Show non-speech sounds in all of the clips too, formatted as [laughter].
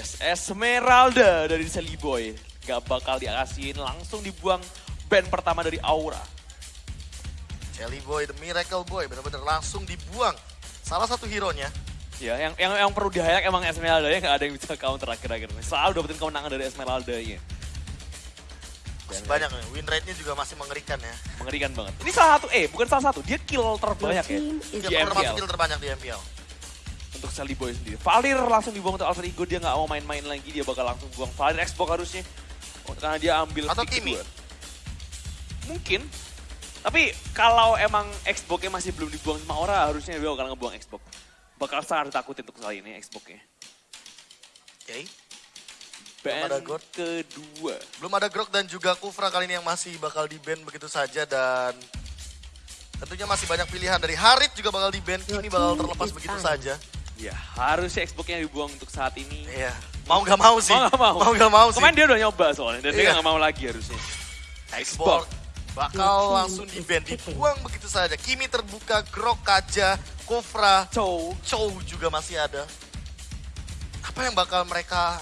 Yes, Esmeralda dari Sally Boy. Gak bakal dikasihin, langsung dibuang band pertama dari Aura. Jelly Boy, The Miracle Boy, benar-benar langsung dibuang. Salah satu hero-nya. Ya, yang yang, yang perlu di highlight emang Esmeralda ya nggak ada yang bisa counter akhir-akhir ini. Selalu dapetin kemenangan dari Esmeralda-nya. Masih banyak nih, win rate-nya juga masih mengerikan ya. Mengerikan banget. Ini salah satu, eh bukan salah satu, dia kill terbanyak ya Dia di termasuk kill terbanyak di MPL. Untuk Sally Boy sendiri. Valir langsung dibuang untuk Alter Ego, dia nggak mau main-main lagi, dia bakal langsung buang Valir Xbox harusnya. Oh, Karena dia ambil Atau Kimi. Mungkin. Tapi kalau emang Xbox-nya masih belum dibuang sama Aura, harusnya dia bakal ngebuang Xbox. Bakal sangat ditakutin untuk kali ini Xbox-nya. Oke. Band ada God. kedua. Belum ada Grok dan juga Kufra kali ini yang masih bakal di-ban begitu saja dan tentunya masih banyak pilihan dari Harit juga bakal di-ban, Your Kimi bakal team terlepas begitu saja. Ya, harusnya Xbox-nya dibuang untuk saat ini. Iya. Mau nggak mau sih. Mau nggak mau? Mau nggak mau sih. Kemarin dia udah nyoba soalnya, dan dia Iya. nggak mau lagi harusnya. Xbox bakal langsung di-ban, picking. dibuang begitu saja. Kimi terbuka, Grok, Kaja, Kufra, Chow, Chow juga masih ada. Apa yang bakal mereka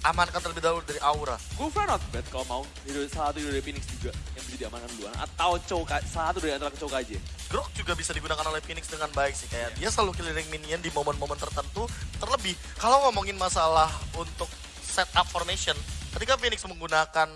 amankan terlebih dahulu dari Aura? Gufra not bad kalau mau. Salah satu dari Phoenix juga yang bisa diamankan duluan. Atau Chow, Ka- salah satu dari antara Chow aja. Grok juga bisa digunakan oleh Phoenix dengan baik sih. Kayak dia selalu killing minion di momen-momen tertentu. Terlebih, kalau ngomongin masalah untuk setup formation, ketika Phoenix menggunakan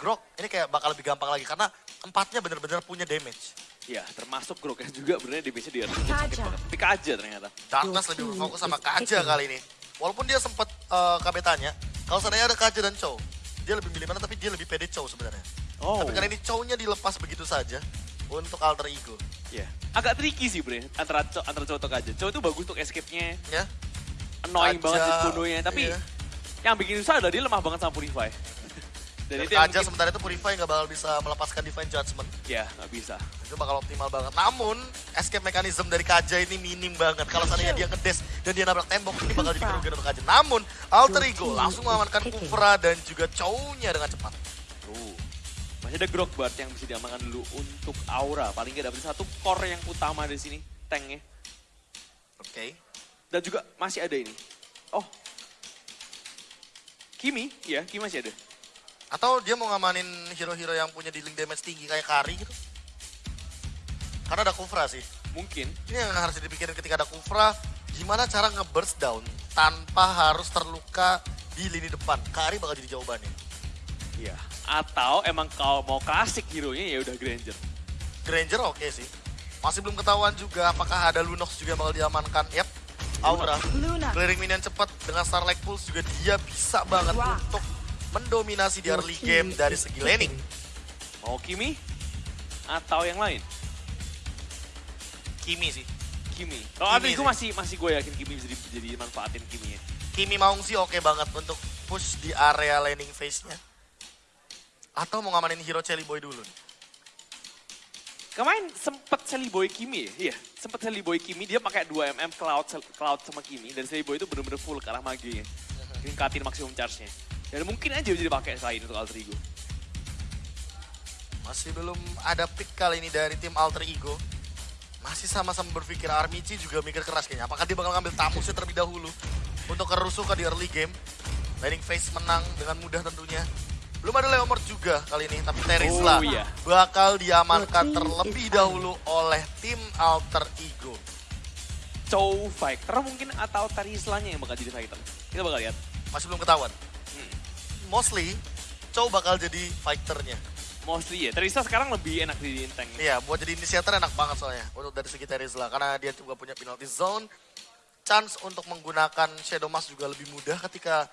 Grok, ini kayak bakal lebih gampang lagi. Karena empatnya benar-benar punya damage. Ya, termasuk Grok yang juga benernya DPC dia sakit Kaja. banget. Tapi Kaja ternyata. Darkness lebih berfokus sama Kaja kali ini. Walaupun dia sempat eh, KB tanya, kalau seandainya ada Kaja dan Chow, dia lebih milih mana tapi dia lebih pede Chow sebenarnya. Oh, Tapi karena ini Chow-nya dilepas begitu saja untuk alter ego. ya. Agak tricky sih bre, antara Chow, antara Chow atau Kaja. Chow itu bagus untuk escape-nya, Ya, annoying Kaja, banget sih bunuhnya. Tapi iya. yang bikin susah adalah dia lemah banget sama Purify. Dan Dan itu Kaja mungkin- sementara itu Purify nggak bakal bisa melepaskan Divine Judgment. Ya, nggak bisa. Itu bakal optimal banget. Namun, escape mechanism dari Kaja ini minim banget. Kalau seandainya dia ngedes dan dia nabrak tembok, ini bakal jadi kerugian untuk Kaja. Namun, Alter Ego langsung mengamankan Kufra dan juga Chow-nya dengan cepat. Tuh. Masih ada Grokbart yang bisa diamankan dulu untuk Aura. Paling nggak dapat satu core yang utama di sini, tanknya. Oke. Dan juga masih ada ini. Oh. Kimi, ya, Kimi masih ada. Atau dia mau ngamanin hero-hero yang punya dealing damage tinggi kayak Kari gitu. Karena ada Kufra sih. Mungkin. Ini yang harus dipikirin ketika ada Kufra, gimana cara nge-burst down tanpa harus terluka di lini depan. Kari bakal jadi jawabannya. Iya. Atau emang kalau mau klasik hero-nya ya udah Granger. Granger oke sih. Masih belum ketahuan juga apakah ada Lunox juga bakal diamankan. Yap, Aura. Luna. Clearing minion cepat dengan Starlight Pulse juga dia bisa banget Wah. untuk mendominasi di early game dari segi laning. Mau Kimi? Atau yang lain? Kimi sih. Kimi. Ada itu sih. masih masih gue yakin Kimi bisa di- jadi manfaatin Kimi ya. Kimi Maung sih oke banget untuk push di area laning phase-nya. Atau mau ngamanin hero Chelly Boy dulu nih. Kemarin sempet Sally Boy Kimi ya? Iya, sempet Sally Boy Kimi dia pakai 2 mm Cloud Cloud sama Kimi dan Sally Boy itu bener-bener full ke arah magenya. Tingkatin maksimum charge-nya. Dan mungkin aja bisa dipakai selain untuk Alter Ego. Masih belum ada pick kali ini dari tim Alter Ego. Masih sama-sama berpikir Armici juga mikir keras kayaknya. Apakah dia bakal ngambil tamusnya terlebih dahulu untuk kerusuhan di early game. Laning phase menang dengan mudah tentunya. Belum ada Leomord juga kali ini, tapi Oh, Terisla iya. bakal diamankan terlebih dahulu oleh tim Alter Ego. Chow Fighter mungkin atau Tarislanya yang bakal jadi fighter. Kita bakal lihat. Masih belum ketahuan. Hmm. Mostly, Chow bakal jadi fighternya. Mostly ya. Tarisla sekarang lebih enak di tank. Iya, buat jadi inisiator enak banget soalnya untuk dari segi Terizla karena dia juga punya penalty zone. Chance untuk menggunakan Shadow Mask juga lebih mudah ketika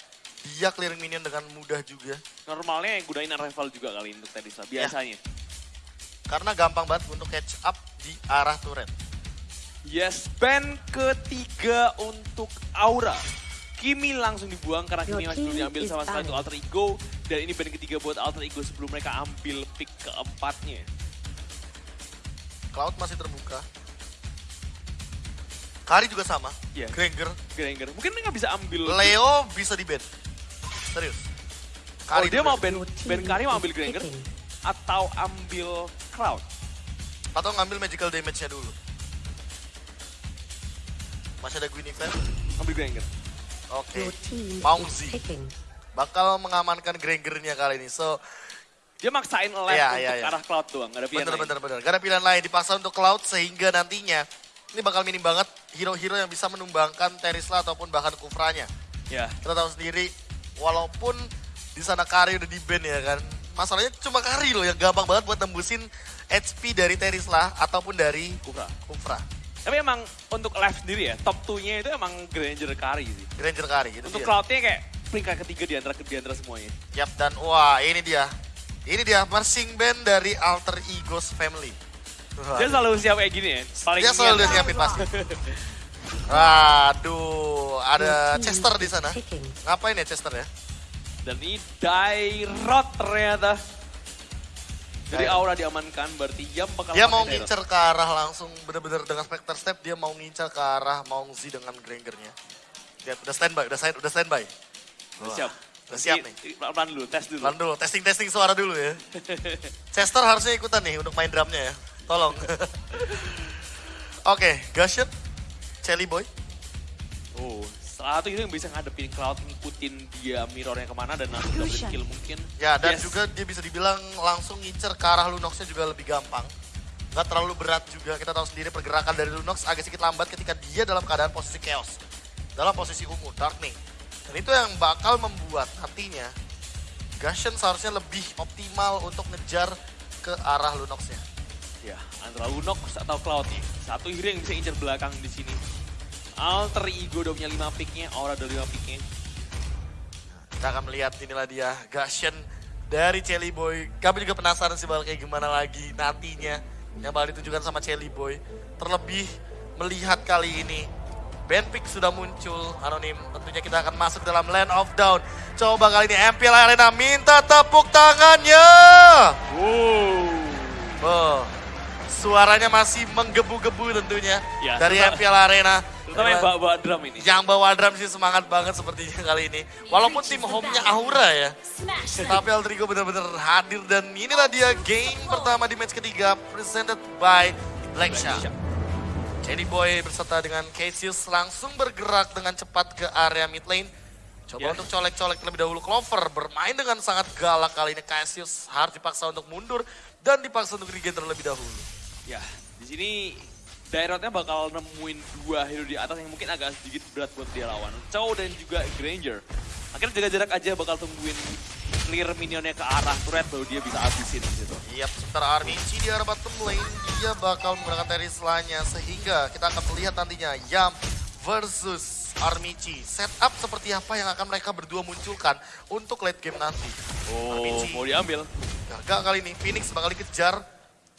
dia clearing minion dengan mudah juga. Normalnya yang gunain arrival juga kali untuk Tarisla. Ya. Biasanya. Karena gampang banget untuk catch up di arah turret. Yes, band ketiga untuk Aura. Kimi langsung dibuang karena Kimi masih belum diambil sama untuk Alter Ego. Dan ini band ketiga buat Alter Ego sebelum mereka ambil pick keempatnya. Cloud masih terbuka. Kari juga sama. Iya. Granger. Granger. Mungkin mereka bisa ambil... Leo bisa di ban. Serius. Oh, dia juga mau bisa. band, band Kari mau ambil Granger atau ambil Cloud. Atau ngambil magical damage-nya dulu. Masih ada Guinevere. Ambil Granger. Oke. Team Mauzi. Bakal mengamankan Grangernya kali ini. So, Dia maksain left Iya, untuk iya, ke iya. arah Cloud doang, gak ada pilihan bener lain. bener bener. Gak ada pilihan lain dipaksa untuk Cloud sehingga nantinya ini bakal minim banget hero-hero yang bisa menumbangkan Terisla ataupun bahkan Kufranya. Ya, Kita tahu sendiri, walaupun di sana Kari udah di ban ya kan. Masalahnya cuma Kari loh yang gampang banget buat nembusin HP dari Terisla ataupun dari Kufra. Kufra. Tapi emang untuk left sendiri ya, top 2-nya itu emang Granger Kari sih. Granger Kari gitu Untuk dia. Cloud-nya kayak peringkat ketiga di antara, di antara semuanya. Yap, dan wah ini dia. Ini dia marching band dari Alter Egos Family. Wah, Dia selalu siap kayak gini ya. Paling dia selalu dia siapin pasti. [laughs] Aduh, ada Chester di sana. Ngapain ya Chester ya? Dan ini Dairot ternyata. Dairot. aura diamankan, berarti Yam bakal Dia mau ngincer ke arah langsung bener-bener dengan Spectre Step dia mau ngincer ke arah Mongzi dengan Grangernya. Lihat udah standby, udah stand, udah standby. Udah siap. Udah siap nih. Pelan-pelan dulu, tes dulu. Lan dulu, testing-testing suara dulu ya. [laughs] Chester harusnya ikutan nih untuk main drumnya ya. Tolong. [laughs] Oke, Gushit, Chelly Boy. Oh, satu itu yang bisa ngadepin Cloud, ngikutin dia mirrornya ke mana dan langsung Illusion. kill mungkin. Ya, dan Yes. juga dia bisa dibilang langsung ngincer ke arah Lunoxnya juga lebih gampang. Nggak terlalu berat juga, kita tahu sendiri pergerakan dari Lunox agak sedikit lambat ketika dia dalam keadaan posisi chaos. Dalam posisi ungu, Darkning. Dan itu yang bakal membuat nantinya Gashen seharusnya lebih optimal untuk ngejar ke arah Lunoxnya. Ya, antara Lunox atau Cloud nih. Satu hero yang bisa incer belakang di sini. Alter Ego udah punya 5 picknya, Aura udah 5 picknya. Kita akan melihat inilah dia Gashen dari Chelly Boy. Kami juga penasaran sih bakal kayak gimana lagi nantinya yang bakal ditunjukkan sama Chelly Boy. Terlebih melihat kali ini Benpick sudah muncul anonim. Tentunya kita akan masuk dalam Land of Down. Coba kali ini MPL Arena minta tepuk tangannya. Wow. Oh, suaranya masih menggebu-gebu tentunya Ya, dari MPL Arena. Terutama yang bawa-bawa drum ini. Yang bawa drum sih semangat banget sepertinya kali ini. Walaupun tim home-nya Aura ya. Tapi Aldrigo benar-benar hadir dan inilah dia game pertama di match ketiga presented by Blacksha. Jenny Boy berserta dengan Cassius langsung bergerak dengan cepat ke area mid lane. Coba Ya. untuk colek-colek terlebih dahulu Clover bermain dengan sangat galak kali ini Cassius harus dipaksa untuk mundur dan dipaksa untuk regen terlebih dahulu. Ya, di sini Dairotnya bakal nemuin dua hero di atas yang mungkin agak sedikit berat buat dia lawan. Chow dan juga Granger. Akhirnya jaga jarak aja bakal tungguin clear minionnya ke arah turret baru dia bisa habisin gitu. Yap, sementara Armici di arah bottom lane, dia bakal menggunakan Terisla-nya sehingga kita akan melihat nantinya Yam versus Armici. Setup seperti apa yang akan mereka berdua munculkan untuk late game nanti. Oh, Armici. mau diambil. Gagal kali ini, Phoenix bakal dikejar.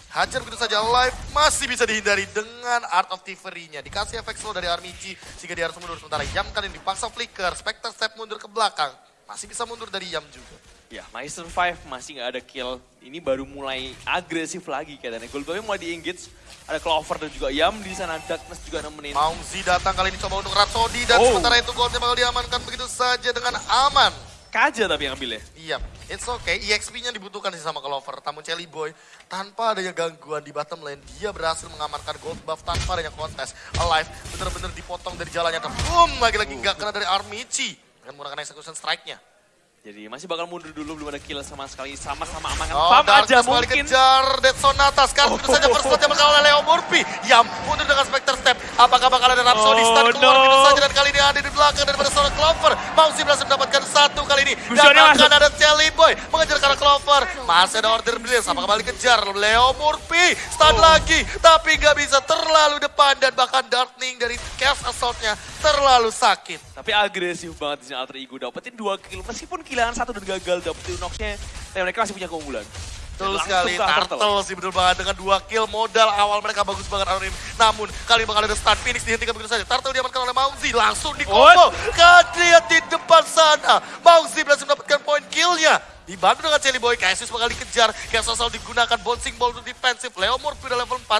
Hajar begitu saja live, masih bisa dihindari dengan Art of Thievery-nya. Dikasih efek slow dari Armici sehingga dia harus mundur. Sementara Yam kali ini dipaksa flicker, Spectre step mundur ke belakang. Masih bisa mundur dari Yam juga. Ya, masih survive, masih nggak ada kill. Ini baru mulai agresif lagi kayaknya. Goldboy mulai di-engage. Ada Clover dan juga Yam di sana. Darkness juga nemenin. Maungzi datang kali ini coba untuk Rhapsody dan Oh. sementara itu goldnya bakal diamankan begitu saja dengan aman. Kaja tapi yang ambil ya. Iya, it's okay. EXP-nya dibutuhkan sih sama Clover. Tamu Chelly Boy, tanpa adanya gangguan di bottom lane, dia berhasil mengamankan gold buff tanpa adanya kontes. Alive, bener-bener dipotong dari jalannya. Dan boom, lagi-lagi nggak kena dari Armici. Dengan menggunakan execution strike-nya. Jadi masih bakal mundur dulu, belum ada kill sama sekali. Sama-sama amankan Oh, farm aja mungkin. dikejar. Dead Sonata. Sekarang begitu saja first blood yang bakal oleh Leo Murphy. Yang mundur dengan Spectre Step. Apakah bakal ada Rhapsody Oh, stun keluar no. begitu saja. Dan kali ini ada di belakang daripada seorang Clover. Mausi berhasil mendapatkan satu kali ini. Dan masuk. ada Jelly Boy mengejar arah Clover. Masih ada order Blitz. Apakah kembali kejar. Leo Murphy stun Oh. lagi. Tapi nggak bisa terlalu depan. Dan bahkan Darkning dari Chaos Assault-nya terlalu sakit. Tapi agresif banget di sini Alter Ego. Dapetin dua kill. Meskipun killangan satu dan gagal dapetin Nox-nya. Tapi mereka masih punya keunggulan. Betul Langsung sekali, ke Turtle. Sih betul banget dengan dua kill modal awal mereka bagus banget Anonim. Namun kali ini bakal ada stun Phoenix dihentikan begitu saja. Turtle diamankan oleh Mauzi langsung di combo. Lihat di depan sana. Mauzi berhasil mendapatkan poin killnya. Dibantu dengan Jelly Boy, Cassius bakal dikejar. Kayak sosal digunakan bouncing ball untuk defensif. Leo Murphy udah level 4.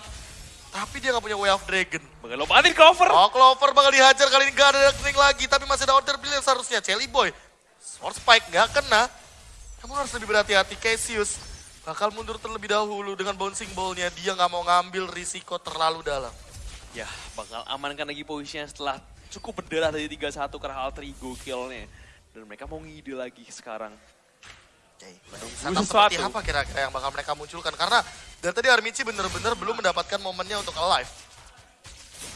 Tapi dia nggak punya Way of Dragon. Bakal lompatin cover. Oh, Clover bakal dihajar kali ini nggak ada darkening lagi. Tapi masih ada order brilliant seharusnya. Jelly Boy. Sword Spike nggak kena. Kamu harus lebih berhati-hati. Cassius bakal mundur terlebih dahulu dengan bouncing ball-nya. Dia nggak mau ngambil risiko terlalu dalam. Ya, bakal amankan lagi posisinya setelah cukup berdarah dari 3-1 karena alter ego killnya. Dan mereka mau ngide lagi sekarang. Menunggu setup seperti apa kira-kira yang bakal mereka munculkan? Karena dari tadi Armici bener-bener belum mendapatkan momennya untuk alive.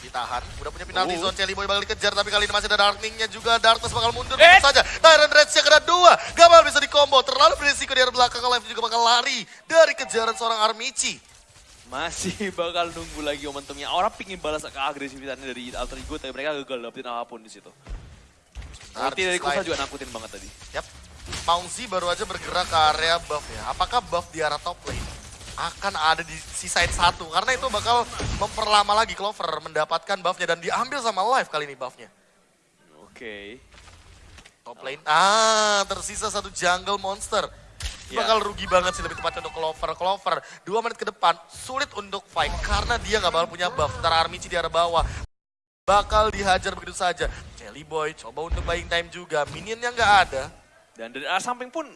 Ditahan, udah punya penalti Oh. zone, Celi Boy bakal dikejar, tapi kali ini masih ada Darkning-nya juga. Darkness bakal mundur, Eh! saja. Tyrant Rage-nya kena dua, Gamal bisa di combo, terlalu berisiko di arah belakang, alive juga bakal lari dari kejaran seorang Armici. Masih [laughs] bakal nunggu lagi momentumnya. Orang pingin balas ke agresivitasnya dari alter ego, tapi mereka gagal dapetin apa pun di situ. Ulti dari Kusa juga nakutin banget tadi. Yap. Mauzi baru aja bergerak ke area buff ya. Apakah buff di arah top lane akan ada di sisain satu? Karena itu bakal memperlama lagi Clover mendapatkan buffnya dan diambil sama Live kali ini buffnya. Oke. Top lane. Ah, tersisa satu jungle monster. Ya. Bakal rugi banget sih lebih tepatnya untuk Clover. Clover, dua menit ke depan sulit untuk fight karena dia nggak bakal punya buff. Ntar Armici di arah bawah. Bakal dihajar begitu saja. Jelly Boy coba untuk buying time juga. Minionnya nggak ada. Dan dari arah samping pun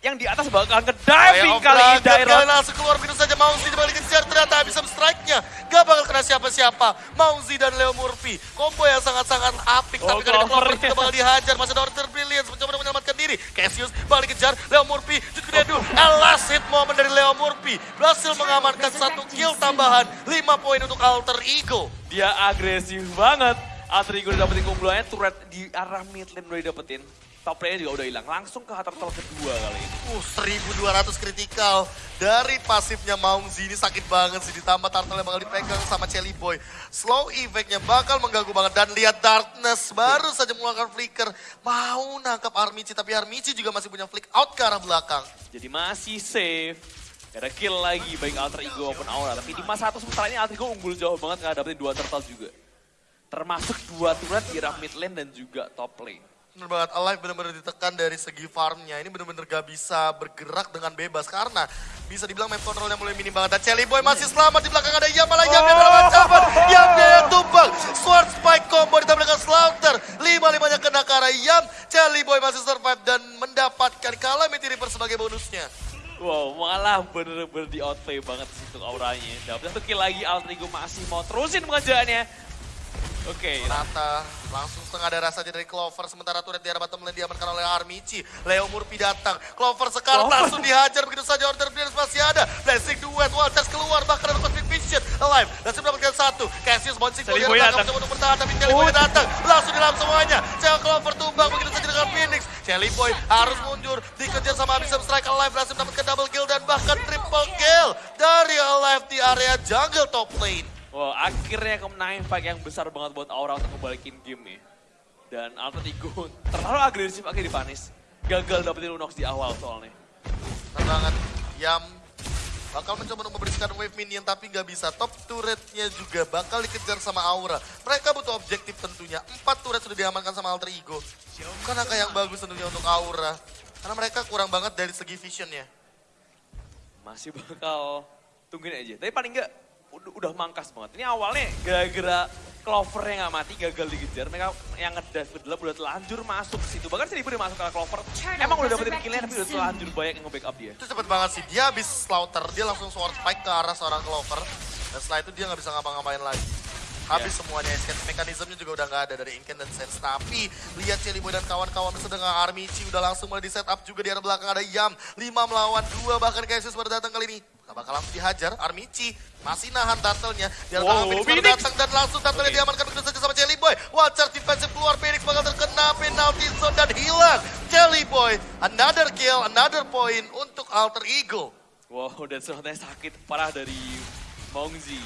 yang di atas bakal ngediving Playoff kali ini Dairon. kali langsung keluar begitu saja Mauzi dibalik kejar ternyata bisa strike-nya. Gak bakal kena siapa-siapa. Mauzi dan Leo Murphy. Combo yang sangat-sangat apik. Oh, tapi kali ini Clover juga bakal dihajar. Masih ada Order Brilliance mencoba menyelamatkan diri. Cassius balik kejar. Leo Murphy. Jut ke Dedu. Last hit moment dari Leo Murphy. Berhasil mengamankan satu kill tambahan. 5 poin untuk Alter Ego. Dia agresif banget. Alter Ego udah dapetin keunggulannya, turret di arah mid lane udah dapetin. Top lane juga udah hilang. Langsung ke turtle kedua kali ini. Uh, 1200 kritikal dari pasifnya Maungzi ini sakit banget sih. Ditambah turtle yang bakal dipegang sama Chelly Boy. Slow effect-nya bakal mengganggu banget. Dan lihat Darkness baru saja mengeluarkan flicker. Mau nangkap Armici, tapi Armici juga masih punya flick out ke arah belakang. Jadi masih safe. Gak ada kill lagi baik Alter Ego maupun Aura. Tapi di masa satu sementara ini Alter Ego unggul jauh banget gak dapetin dua turtle juga. Termasuk dua turret di arah mid lane dan juga top lane. Bener banget, Alive bener-bener ditekan dari segi farmnya. Ini bener-bener gak bisa bergerak dengan bebas. Karena bisa dibilang map controlnya mulai minim banget. Dan Chelly Boy masih selamat di belakang ada Yam. Malah Yamnya dalam ancaman. Yamnya yang tumbang. Sword Spike combo ditampilkan Slaughter. Lima-limanya kena ke arah Yam. Chelly Boy masih survive dan mendapatkan Calamity Reaper sebagai bonusnya. Wow, malah bener-bener di outplay banget sih untuk auranya. Dapat satu kill lagi, Alter Ego masih mau terusin pengejarannya. Oke, Rata langsung setengah darah saja dari Clover. Sementara turret di arah bottom lane diamankan oleh Armici. Leo Murphy datang. Clover sekarang Clover. langsung dihajar begitu saja. Order Brilliance masih ada. Blessing duet. Walters keluar. Bahkan ada Cosmic Vision. Alive. Langsung mendapatkan satu. Cassius bouncing Celi Boy datang. untuk bertahan. Tapi Celi Boy Oh. datang. Langsung dilam semuanya. Cel Clover tumbang begitu saja dengan Phoenix. Celi Boy harus mundur. Dikejar sama Abyssal Strike. Alive berhasil mendapatkan double kill dan bahkan triple kill. Dari Alive di area jungle top lane. Wah, akhirnya kemenangan fight yang besar banget buat Aura untuk ngebalikin game ya. Dan Alter Ego [laughs] terlalu agresif akhirnya dipanis. Gagal dapetin Unox di awal soalnya. Benar banget. Yam bakal mencoba untuk membersihkan wave minion tapi nggak bisa. Top turretnya juga bakal dikejar sama Aura. Mereka butuh objektif tentunya. Empat turret sudah diamankan sama Alter Ego. Bukan angka yang bagus tentunya untuk Aura. Karena mereka kurang banget dari segi visionnya. Masih bakal tungguin aja. Tapi paling enggak udah, udah mangkas banget. Ini awalnya gara-gara Clover yang nggak mati gagal dikejar. Mereka yang ngedive ke dalam udah telanjur masuk ke situ. Bahkan Seribu udah masuk ke Clover. Emang udah dapetin killnya tapi udah telanjur banyak yang nge-backup dia. Itu cepet banget sih. Dia habis slaughter, dia langsung sword spike ke arah seorang Clover. Dan setelah itu dia nggak bisa ngapa-ngapain lagi. Habis semuanya, escape mekanismenya juga udah nggak ada dari Inken dan Sense. Tapi lihat Celi Boy dan kawan-kawan sedang Armici udah langsung mulai di setup juga di arah belakang ada Yam. 5 melawan 2 bahkan Cassius baru datang kali ini. Gak bakal langsung dihajar, Armici masih nahan turtle-nya. Di arah Wow, Phoenix baru datang dan langsung turtle-nya Oke. diamankan begitu saja sama Jelly Boy. Watcher defensive keluar, Phoenix bakal terkena penalty zone dan hilang. Jelly Boy, another kill, another point untuk Alter Ego. Wow, [laughs] dan sebenarnya sakit parah dari Mongzi.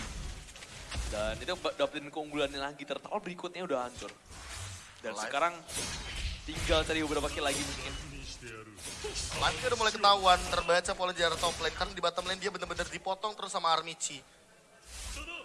Dan itu dapetin keunggulannya lagi, tertal berikutnya udah hancur. Dan Live. sekarang tinggal cari beberapa kill lagi mungkin. Live-nya udah mulai ketahuan, terbaca pola di arah top lane. Karena di bottom lane dia bener-bener dipotong terus sama Armici.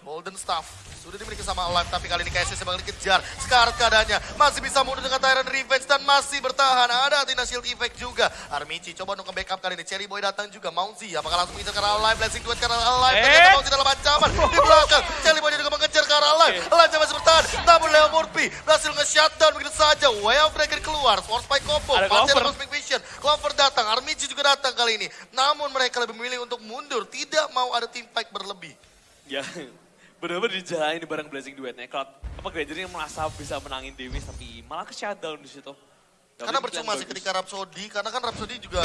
Golden Staff sudah dimiliki sama Alive, tapi kali ini KSS bakal dikejar. Sekarang keadaannya masih bisa mundur dengan Tyrant Revenge dan masih bertahan. Ada Athena Shield Effect juga. Armici coba untuk nge-backup kali ini. Cherry Boy datang juga. Maunzi apakah langsung mengejar ke arah Alive? Blessing duet arah Alive. Eh. Ternyata Maunzi dalam ancaman. Di belakang, Cherry Boy juga mengejar ke arah Alive. Alive masih bertahan. Namun Leo Murphy berhasil nge-shutdown begitu saja. Way of Breaker keluar. Force Spike combo. Ada Masih ada Clover. Cosmic Vision. Clover datang. Armici juga datang kali ini. Namun mereka lebih memilih untuk mundur. Tidak mau ada team fight berlebih. Ya, Bener-bener dijalanin bareng Blazing duetnya. Kalau apa Granger yang merasa bisa menangin Dewi tapi malah ke shutdown di situ. Karena percuma sih ketika Rhapsody, karena kan Rhapsody juga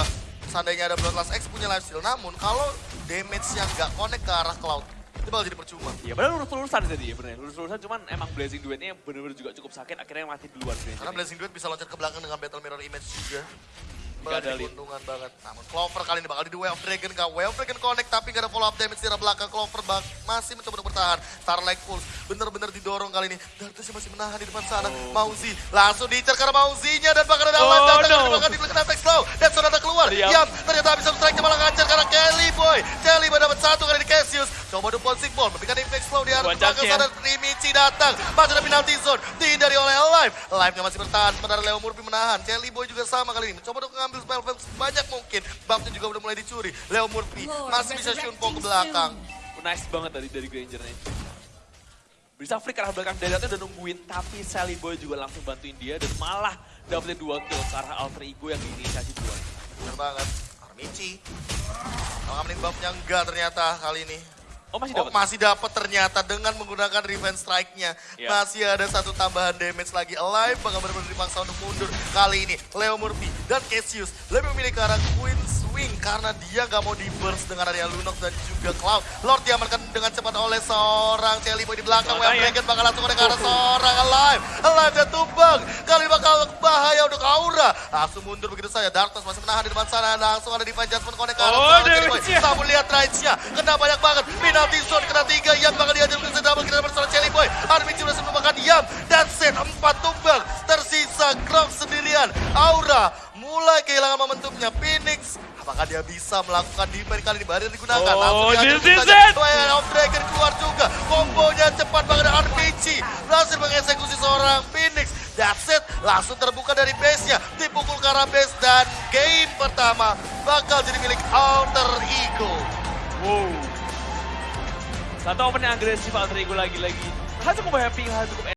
seandainya ada Bloodlust X punya lifesteal. Namun kalau damage yang nggak connect ke arah Cloud, itu bakal jadi percuma. Iya benar lurus-lurusan jadi ya bener. Lurus-lurusan cuman emang Blazing duetnya bener-bener juga cukup sakit akhirnya mati duluan. Karena Blazing Duet bisa loncat ke belakang dengan Battle Mirror Image juga. Ada Banget lead. keuntungan banget. Namun Clover kali ini bakal di Way of Dragon gak Way of Dragon connect tapi gak ada follow up damage di arah belakang. Clover bak masih mencoba untuk bertahan. Starlight Pulse bener-bener didorong kali ini. Dartus masih menahan di depan sana. Oh. Mauzi langsung diincar karena Mauzinya dan bahkan ada Oh, Alan datang no. dari belakang di belakang attack slow. Dan Sonata keluar. Diam. Yap, ternyata bisa strike malah ngajar karena Kelly Boy. Kelly Boy dapat satu kali di Cassius. Coba do Pulsing Ball, memberikan impact slow di arah belakang sana. Rimichi datang, masuk ada penalty zone, dihindari Alive-nya masih bertahan, sementara Leo Murphy menahan. Jelly Boy juga sama kali ini, mencoba untuk mengambil spell spell sebanyak mungkin. Buffnya juga udah mulai dicuri. Leo Murphy masih bisa shunpo ke belakang. Nice banget tadi dari Grangernya. Bisa flick ke arah belakang Dadatnya udah nungguin, tapi Sally Boy juga langsung bantuin dia dan malah dapetin dua kill ke arah alter ego yang diinisiasi duluan. Bener banget. Armici. Kalau ngamenin buffnya enggak ternyata kali ini. Oh masih Oh dapat? masih dapat ternyata dengan menggunakan revenge strike-nya. Iya. Masih ada satu tambahan damage lagi. Alive bakal benar-benar dipaksa untuk mundur. Kali ini Leo Murphy dan Cassius lebih memilih ke arah Queen Swing karena dia nggak mau di burst dengan area Lunox dan juga Cloud. Lord diamankan dengan cepat oleh seorang Jelly Boy di belakang. Makanya. Dragon bakal langsung ke arah seorang Alive. Alive dan tumbang. Kali bakal bahaya untuk Aura. Langsung mundur begitu saja. Darkness masih menahan di depan sana. Langsung ada Divine Judgment connect ke arah Oh, seorang damage-nya. Namun lihat range-nya. Kena banyak banget. Penalty zone kena tiga. Yam bakal ke double kita bersama Jelly Boy. Armin sudah merupakan Yam. Dan set empat tumbang. Tersisa Grok sendirian. Aura mulai kehilangan momentumnya. Phoenix. Dia bisa melakukan defense kali ini? Baru digunakan. Oh, this is it. Of Dragon keluar juga. Kombonya cepat banget. RPG berhasil mengeksekusi seorang Phoenix. That's it. Langsung terbuka dari base-nya. Dipukul ke arah base. Dan game pertama bakal jadi milik Alter Ego. Wow. Satu open yang agresif alter ego lagi-lagi. Hal cukup happy, hal cukup